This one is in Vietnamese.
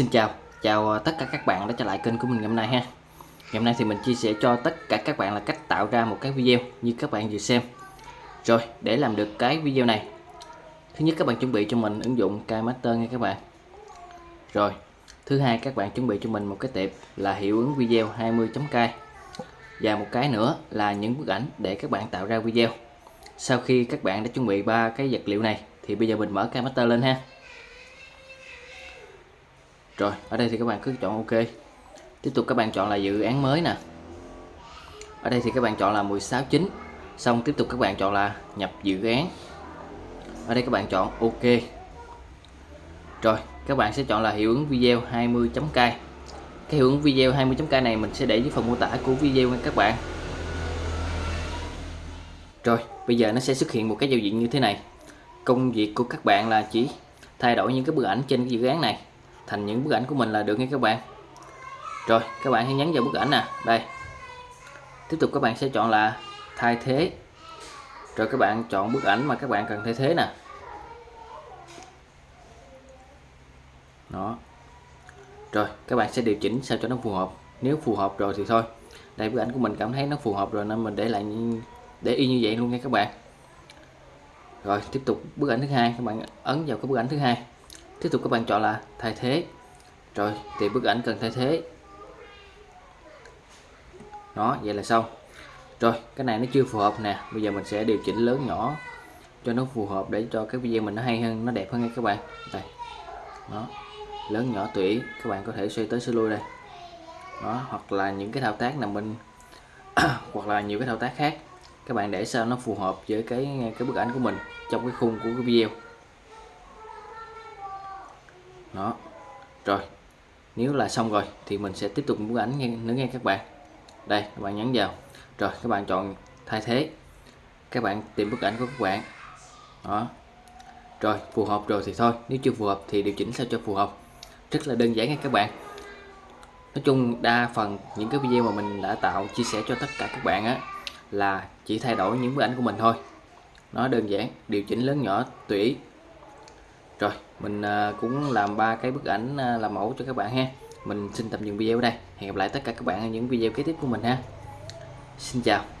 Xin chào, chào ờ, tất cả các bạn đã trở lại kênh của mình ngày hôm nay ha. Ngày hôm nay thì mình chia sẻ cho tất cả các bạn là cách tạo ra một cái video như các bạn vừa xem. Rồi, để làm được cái video này Thứ nhất các bạn chuẩn bị cho mình ứng dụng KMaster nha các bạn. Rồi, thứ hai các bạn chuẩn bị cho mình một cái tệp là hiệu ứng video 20.k Và một cái nữa là những bức ảnh để các bạn tạo ra video. Sau khi các bạn đã chuẩn bị ba cái vật liệu này thì bây giờ mình mở KMaster lên ha rồi, ở đây thì các bạn cứ chọn ok. Tiếp tục các bạn chọn là dự án mới nè. Ở đây thì các bạn chọn là 16 9 xong tiếp tục các bạn chọn là nhập dự án. Ở đây các bạn chọn ok. Rồi, các bạn sẽ chọn là hiệu ứng video 20.k cái hiệu ứng video 20.k này mình sẽ để dưới phần mô tả của video nha các bạn. Rồi, bây giờ nó sẽ xuất hiện một cái giao diện như thế này. Công việc của các bạn là chỉ thay đổi những cái bức ảnh trên cái dự án này thành những bức ảnh của mình là được nha các bạn. Rồi, các bạn hãy nhấn vào bức ảnh nè. Đây. Tiếp tục các bạn sẽ chọn là thay thế. Rồi các bạn chọn bức ảnh mà các bạn cần thay thế nè. Đó. Rồi, các bạn sẽ điều chỉnh sao cho nó phù hợp. Nếu phù hợp rồi thì thôi. Đây, bức ảnh của mình cảm thấy nó phù hợp rồi nên mình để lại để y như vậy luôn nha các bạn. Rồi, tiếp tục bức ảnh thứ hai. Các bạn ấn vào cái bức ảnh thứ hai tiếp tục các bạn chọn là thay thế. Rồi, thì bức ảnh cần thay thế. Đó, vậy là xong. Rồi, cái này nó chưa phù hợp nè. Bây giờ mình sẽ điều chỉnh lớn nhỏ cho nó phù hợp để cho cái video mình nó hay hơn, nó đẹp hơn nha các bạn. Đây. Đó. Lớn nhỏ tủy các bạn có thể xoay tới xoay lui đây. Đó, hoặc là những cái thao tác nào mình hoặc là nhiều cái thao tác khác. Các bạn để sao nó phù hợp với cái cái bức ảnh của mình trong cái khung của cái video đó. Rồi nếu là xong rồi thì mình sẽ tiếp tục bức ảnh nghe, nữa nghe các bạn. Đây các bạn nhấn vào. Rồi các bạn chọn thay thế. Các bạn tìm bức ảnh của các bạn. Đó. Rồi phù hợp rồi thì thôi. Nếu chưa phù hợp thì điều chỉnh sao cho phù hợp. Rất là đơn giản nha các bạn. Nói chung đa phần những cái video mà mình đã tạo chia sẻ cho tất cả các bạn á là chỉ thay đổi những bức ảnh của mình thôi. Nó đơn giản điều chỉnh lớn nhỏ tùy ý rồi, mình à, cũng làm ba cái bức ảnh à, làm mẫu cho các bạn ha. Mình xin tạm dừng video ở đây. Hẹn gặp lại tất cả các bạn ở những video kế tiếp của mình ha. Xin chào.